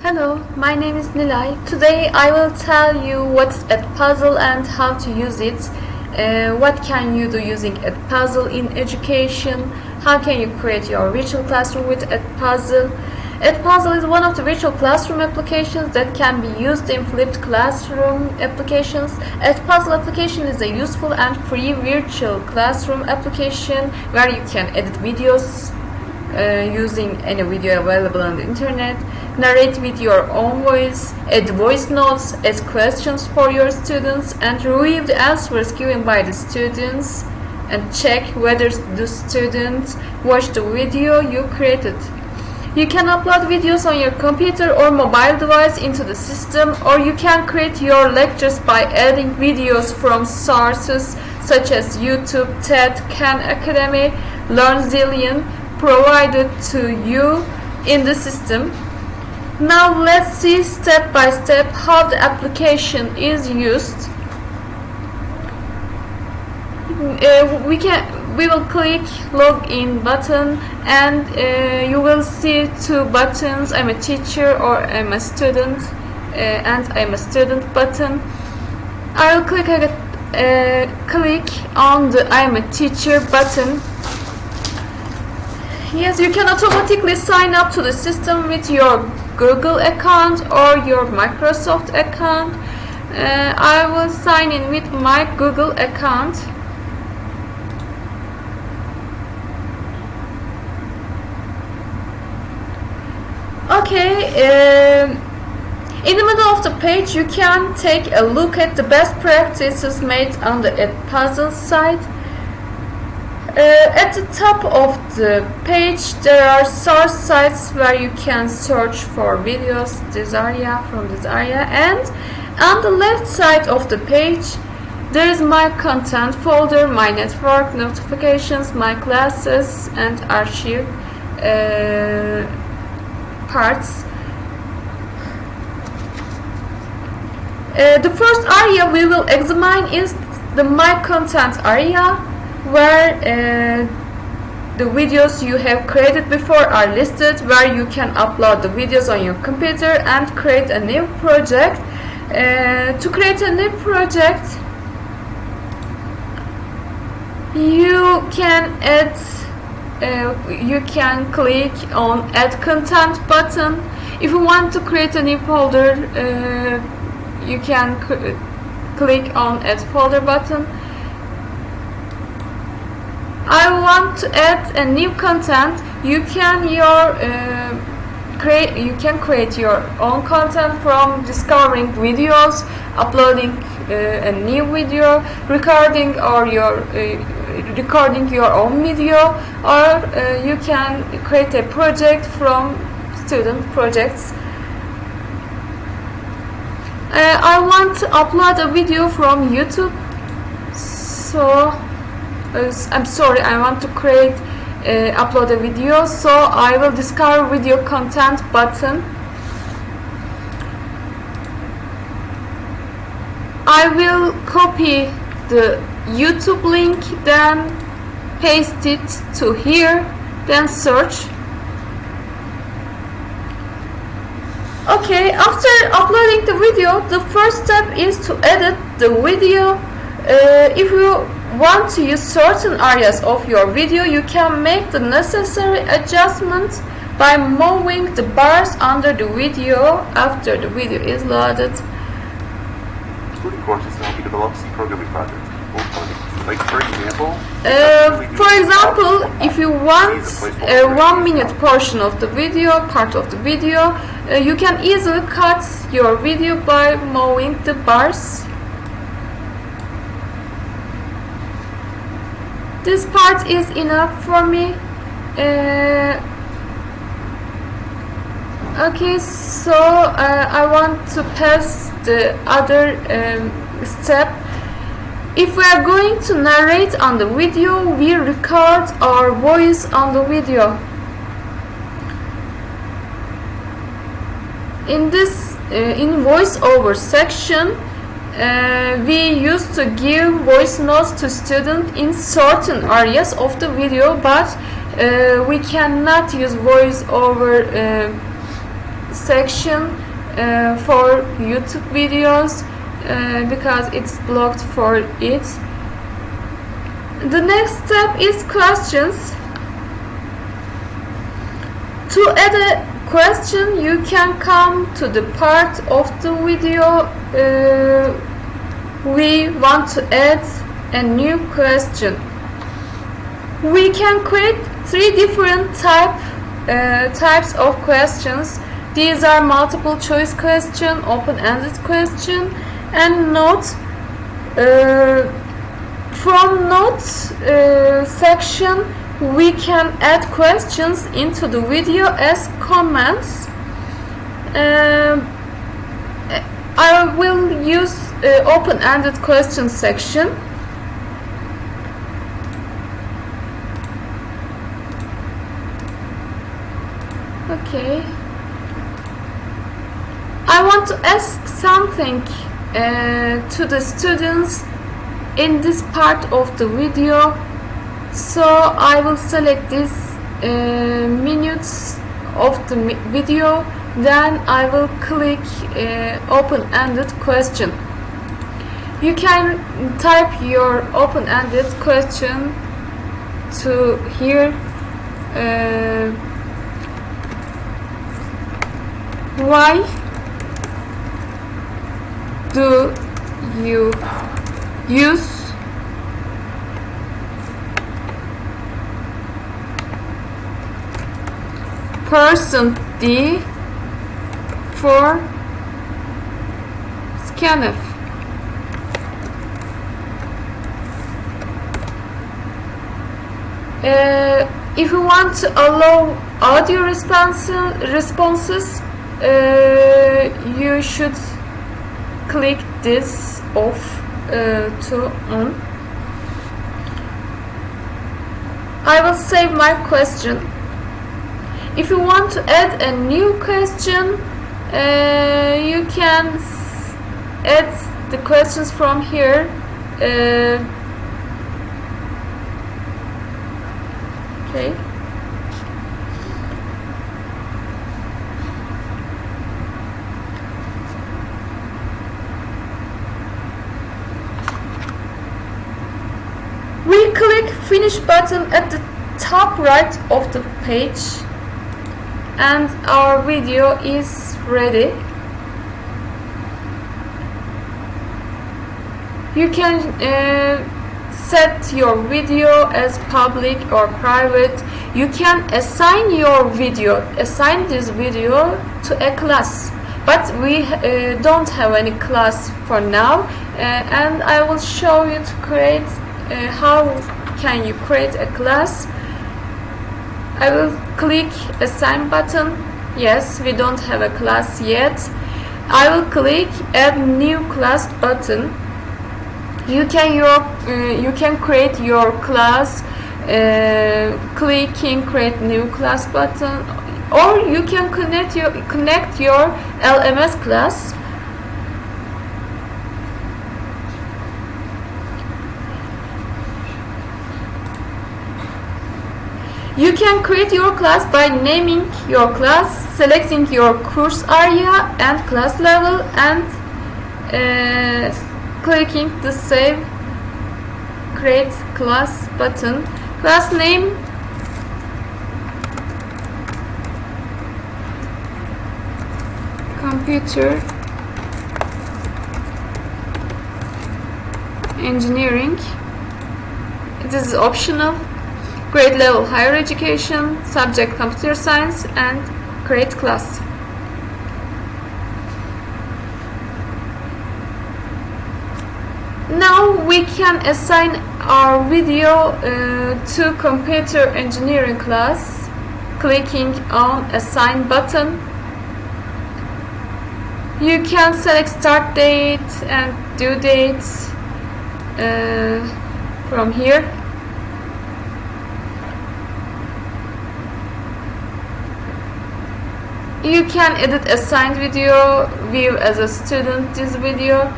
Hello, my name is Nilay. Today I will tell you what's Edpuzzle and how to use it. Uh, what can you do using Edpuzzle in education? How can you create your virtual classroom with Edpuzzle? Edpuzzle is one of the virtual classroom applications that can be used in flipped classroom applications. Edpuzzle application is a useful and free virtual classroom application where you can edit videos, uh, using any video available on the internet, narrate with your own voice, add voice notes, ask questions for your students, and review the answers given by the students, and check whether the students watched the video you created. You can upload videos on your computer or mobile device into the system, or you can create your lectures by adding videos from sources such as YouTube, TED, Khan Academy, LearnZillion, provided to you in the system. Now let's see step by step how the application is used. Uh, we can we will click login button and uh, you will see two buttons I'm a teacher or I'm a student uh, and I'm a student button I will click uh, click on the I'm a teacher button Yes, you can automatically sign up to the system with your Google account or your Microsoft account. Uh, I will sign in with my Google account. Okay, um, in the middle of the page you can take a look at the best practices made on the Edpuzzle site. Uh, at the top of the page there are source sites where you can search for videos this area from this area and on the left side of the page there is my content folder, my network, notifications, my classes and archive uh, parts. Uh, the first area we will examine is the my content area where uh, the videos you have created before are listed where you can upload the videos on your computer and create a new project. Uh, to create a new project you can add uh, you can click on add content button. If you want to create a new folder uh, you can click on add folder button I want to add a new content. You can your uh, create you can create your own content from discovering videos uploading uh, a new video recording or your uh, recording your own video or uh, you can create a project from student projects. Uh, I want to upload a video from YouTube. So I'm sorry I want to create uh, upload a video so I will discover video content button. I will copy the YouTube link then paste it to here then search. Okay after uploading the video the first step is to edit the video. Uh, if you want to use certain areas of your video, you can make the necessary adjustments by moving the bars under the video after the video is loaded. Including courses to help you develop programming projects. Like for example, uh, for example, if you want a one minute portion of the video, part of the video, uh, you can easily cut your video by moving the bars this part is enough for me. Uh, okay so uh, I want to pass the other um, step. If we are going to narrate on the video we record our voice on the video. In this uh, in voiceover section uh, we used to give voice notes to students in certain areas of the video but uh, we cannot use voice over uh, section uh, for YouTube videos uh, because it's blocked for it. The next step is questions. To add a question, you can come to the part of the video uh, we want to add a new question. We can create three different type, uh, types of questions. These are multiple choice question, open-ended question, and note. Uh, from notes uh, section, we can add questions into the video as comments. Um, I will use uh, open-ended question section. Okay. I want to ask something uh, to the students in this part of the video so I will select this uh, minutes of the video then I will click uh, open-ended question you can type your open-ended question to here uh, why do you use percent d for scanf uh, if you want to allow audio response, responses uh, you should click this off uh, to on. I will save my question. If you want to add a new question uh, you can add the questions from here okay. We click finish button at the top right of the page and our video is ready. You can uh, set your video as public or private. You can assign your video assign this video to a class. But we uh, don't have any class for now uh, and I will show you to create uh, how can you create a class. I will click assign button. Yes we don't have a class yet. I will click add new class button you can your uh, you can create your class uh, clicking create new class button or you can connect your connect your LMS class. You can create your class by naming your class, selecting your course area and class level and uh, clicking the save create class button. Class name computer engineering it is optional grade level higher education, subject computer science and create class. Now we can assign our video uh, to computer engineering class clicking on assign button. You can select start date and due date uh, from here you can edit assigned video view as a student this video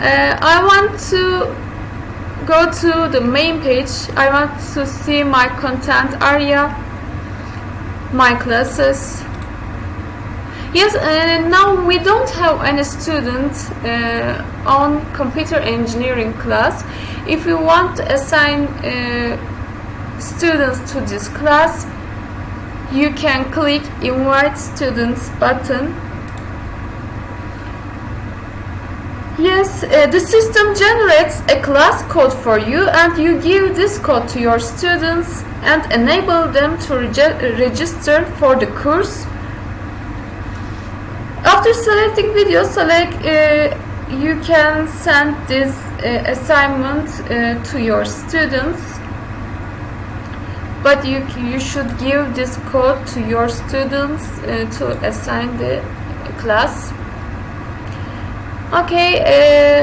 uh, I want to go to the main page I want to see my content area my classes Yes, uh, now we don't have any student uh, on computer engineering class. If you want to assign uh, students to this class, you can click invite students button. Yes, uh, the system generates a class code for you and you give this code to your students and enable them to register for the course. After selecting video, select uh, you can send this uh, assignment uh, to your students but you you should give this code to your students uh, to assign the class okay uh,